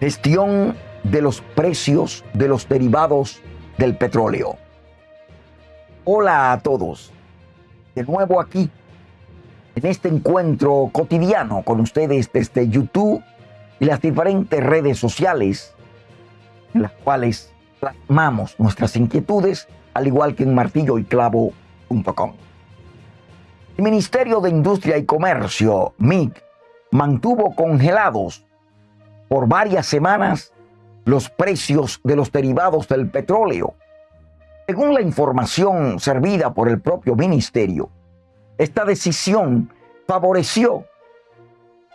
Gestión de los precios de los derivados del petróleo. Hola a todos. De nuevo aquí, en este encuentro cotidiano con ustedes desde YouTube y las diferentes redes sociales en las cuales plasmamos nuestras inquietudes, al igual que en martilloyclavo.com. El Ministerio de Industria y Comercio, MIC, mantuvo congelados por varias semanas los precios de los derivados del petróleo. Según la información servida por el propio ministerio, esta decisión favoreció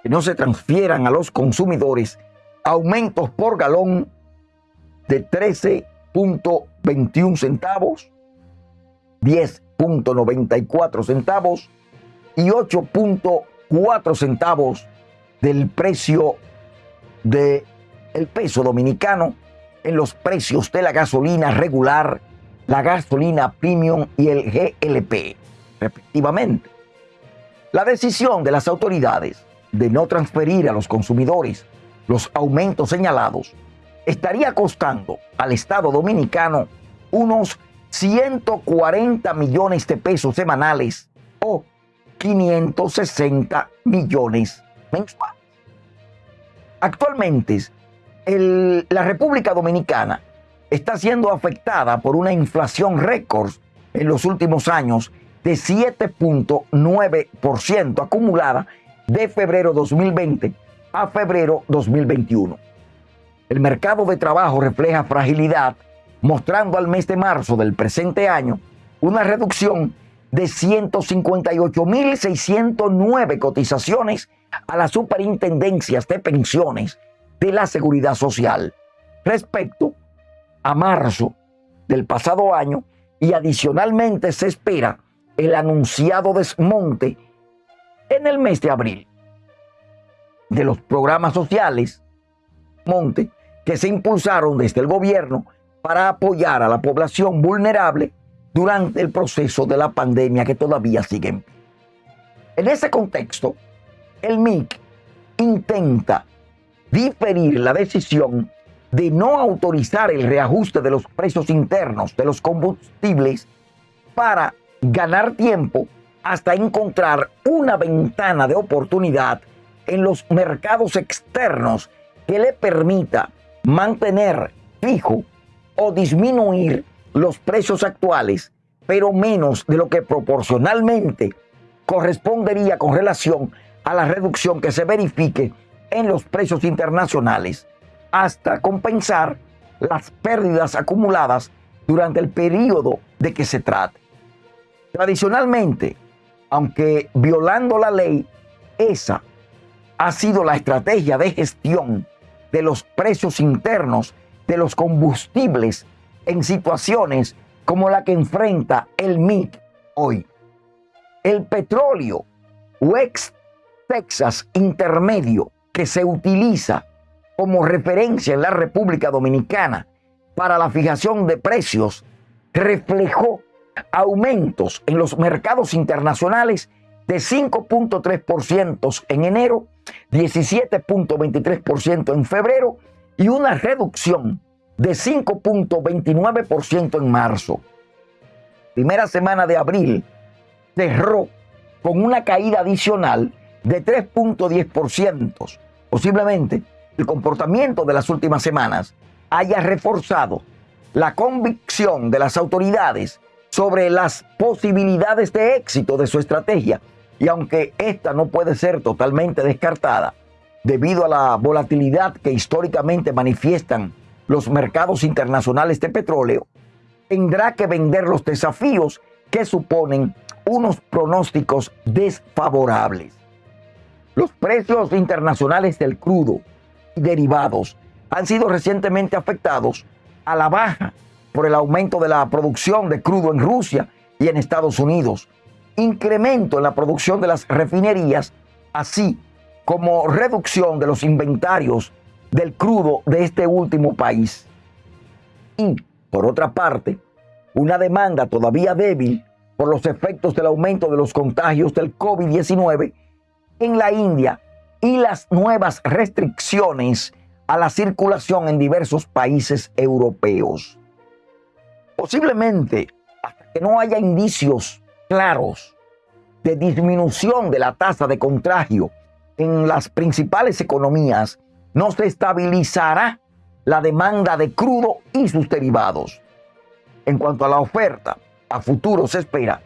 que no se transfieran a los consumidores aumentos por galón de 13.21 centavos, 10.94 centavos y 8.4 centavos del precio del el peso dominicano en los precios de la gasolina regular, la gasolina premium y el GLP, respectivamente. La decisión de las autoridades de no transferir a los consumidores los aumentos señalados estaría costando al Estado dominicano unos 140 millones de pesos semanales o 560 millones mensuales. Actualmente, la República Dominicana está siendo afectada por una inflación récord en los últimos años de 7.9% acumulada de febrero 2020 a febrero 2021. El mercado de trabajo refleja fragilidad, mostrando al mes de marzo del presente año una reducción de 158.609 cotizaciones a las superintendencias de pensiones de la seguridad social respecto a marzo del pasado año y adicionalmente se espera el anunciado desmonte en el mes de abril de los programas sociales monte que se impulsaron desde el gobierno para apoyar a la población vulnerable durante el proceso de la pandemia que todavía sigue. En ese contexto, el MIC intenta diferir la decisión de no autorizar el reajuste de los precios internos de los combustibles para ganar tiempo hasta encontrar una ventana de oportunidad en los mercados externos que le permita mantener fijo o disminuir los precios actuales, pero menos de lo que proporcionalmente correspondería con relación a la reducción que se verifique en los precios internacionales, hasta compensar las pérdidas acumuladas durante el periodo de que se trate. Tradicionalmente, aunque violando la ley, esa ha sido la estrategia de gestión de los precios internos de los combustibles en situaciones como la que enfrenta el MIC hoy. El petróleo West Texas intermedio que se utiliza como referencia en la República Dominicana para la fijación de precios reflejó aumentos en los mercados internacionales de 5.3% en enero, 17.23% en febrero y una reducción de 5.29% en marzo. Primera semana de abril cerró con una caída adicional de 3.10%. Posiblemente el comportamiento de las últimas semanas haya reforzado la convicción de las autoridades sobre las posibilidades de éxito de su estrategia. Y aunque esta no puede ser totalmente descartada, debido a la volatilidad que históricamente manifiestan los mercados internacionales de petróleo, tendrá que vender los desafíos que suponen unos pronósticos desfavorables. Los precios internacionales del crudo y derivados han sido recientemente afectados a la baja por el aumento de la producción de crudo en Rusia y en Estados Unidos, incremento en la producción de las refinerías, así como reducción de los inventarios del crudo de este último país. Y, por otra parte, una demanda todavía débil por los efectos del aumento de los contagios del COVID-19 en la India y las nuevas restricciones a la circulación en diversos países europeos. Posiblemente, hasta que no haya indicios claros de disminución de la tasa de contagio en las principales economías, no se estabilizará la demanda de crudo y sus derivados. En cuanto a la oferta, a futuro se espera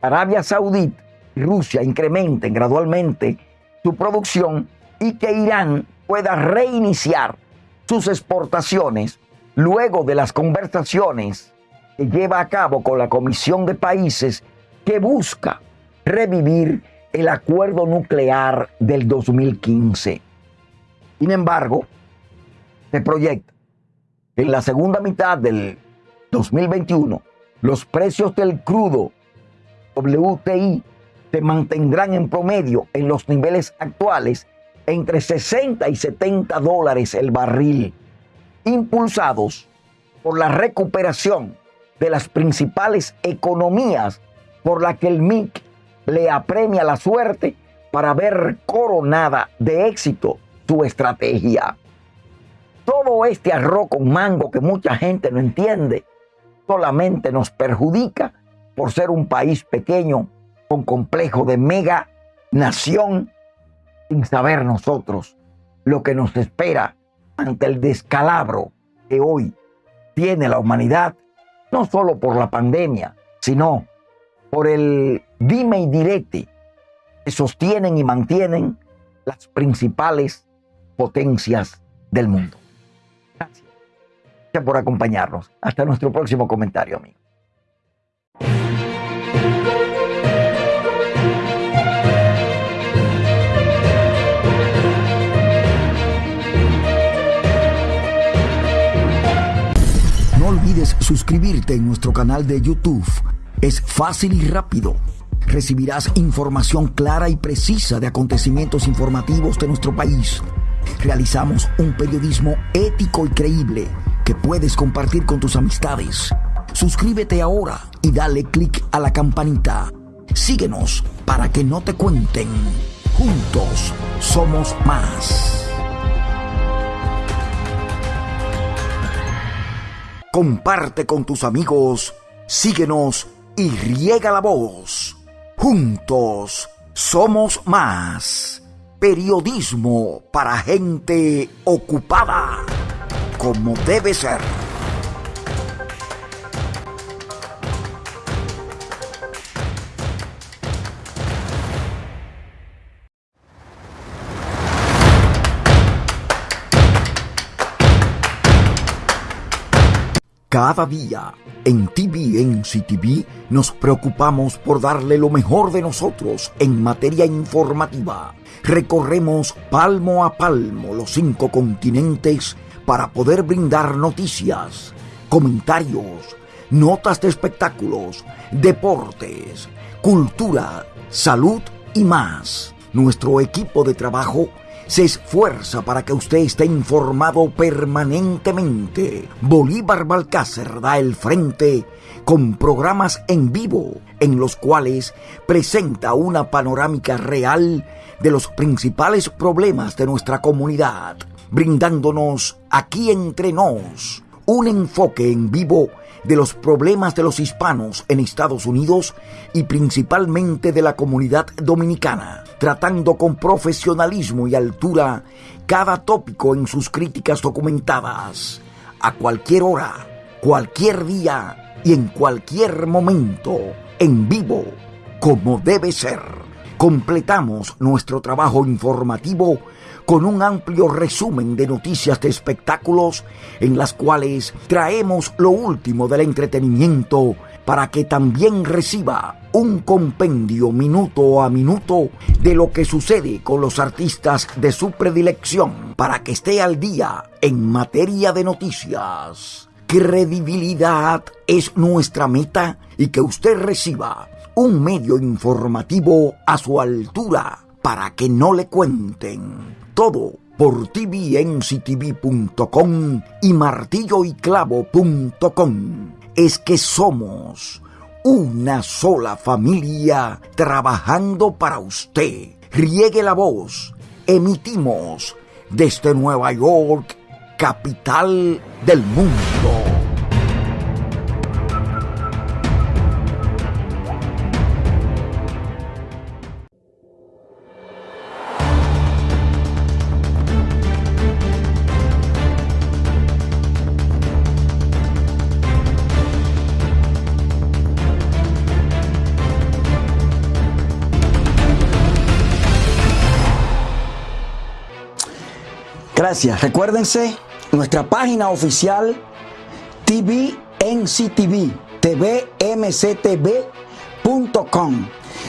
Arabia Saudita y Rusia incrementen gradualmente su producción y que Irán pueda reiniciar sus exportaciones luego de las conversaciones que lleva a cabo con la Comisión de Países que busca revivir el acuerdo nuclear del 2015. Sin embargo, se proyecta que en la segunda mitad del 2021 los precios del crudo WTI se mantendrán en promedio en los niveles actuales entre 60 y 70 dólares el barril, impulsados por la recuperación de las principales economías por la que el MIC le apremia la suerte para ver coronada de éxito su estrategia. Todo este arroz con mango que mucha gente no entiende solamente nos perjudica por ser un país pequeño con complejo de mega nación sin saber nosotros lo que nos espera ante el descalabro que hoy tiene la humanidad, no solo por la pandemia, sino por el dime y direte que sostienen y mantienen las principales potencias del mundo. Gracias. Por acompañarnos. Hasta nuestro próximo comentario, amigo. No olvides suscribirte en nuestro canal de YouTube. Es fácil y rápido. Recibirás información clara y precisa de acontecimientos informativos de nuestro país. Realizamos un periodismo ético y creíble que puedes compartir con tus amistades. Suscríbete ahora y dale clic a la campanita. Síguenos para que no te cuenten. Juntos somos más. Comparte con tus amigos, síguenos y riega la voz. Juntos somos más. Periodismo para gente ocupada, como debe ser. Cada día en TVNC TV nos preocupamos por darle lo mejor de nosotros en materia informativa. Recorremos palmo a palmo los cinco continentes para poder brindar noticias, comentarios, notas de espectáculos, deportes, cultura, salud y más. Nuestro equipo de trabajo se esfuerza para que usted esté informado permanentemente. Bolívar Balcácer da el frente con programas en vivo en los cuales presenta una panorámica real de los principales problemas de nuestra comunidad, brindándonos aquí entre nos un enfoque en vivo de los problemas de los hispanos en Estados Unidos y principalmente de la comunidad dominicana, tratando con profesionalismo y altura cada tópico en sus críticas documentadas, a cualquier hora, cualquier día y en cualquier momento, en vivo, como debe ser. Completamos nuestro trabajo informativo con un amplio resumen de noticias de espectáculos en las cuales traemos lo último del entretenimiento para que también reciba un compendio minuto a minuto de lo que sucede con los artistas de su predilección para que esté al día en materia de noticias. Credibilidad es nuestra meta y que usted reciba un medio informativo a su altura para que no le cuenten todo por tvnctv.com y martilloyclavo.com. Es que somos una sola familia trabajando para usted. Riegue la voz. Emitimos desde Nueva York capital del mundo. Gracias. Recuérdense nuestra página oficial TVNCTV, tvmctv.com.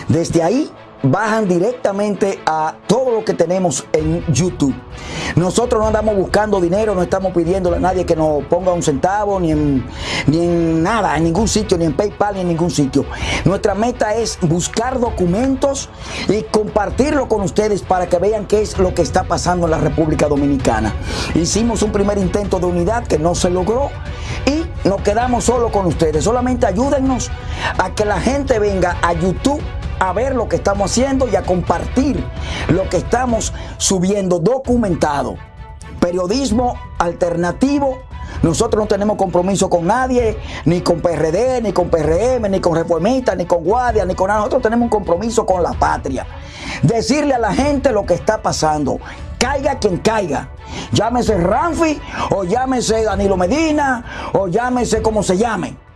Desde ahí bajan directamente a todo lo que tenemos en YouTube. Nosotros no andamos buscando dinero, no estamos pidiéndole a nadie que nos ponga un centavo, ni en, ni nada, en ningún sitio, ni en PayPal, ni en ningún sitio. Nuestra meta es buscar documentos y compartirlo con ustedes para que vean qué es lo que está pasando en la República Dominicana. Hicimos un primer intento de unidad que no se logró y nos quedamos solo con ustedes. Solamente ayúdennos a que la gente venga a YouTube a ver lo que estamos haciendo y a compartir lo que estamos subiendo documentado. Periodismo alternativo. Nosotros no tenemos compromiso con nadie, ni con PRD, ni con PRM, ni con Reformistas, ni con Guardia, ni con nada. Nosotros tenemos un compromiso con la patria. Decirle a la gente lo que está pasando. Caiga quien caiga. Llámese Ramfi, o llámese Danilo Medina, o llámese como se llame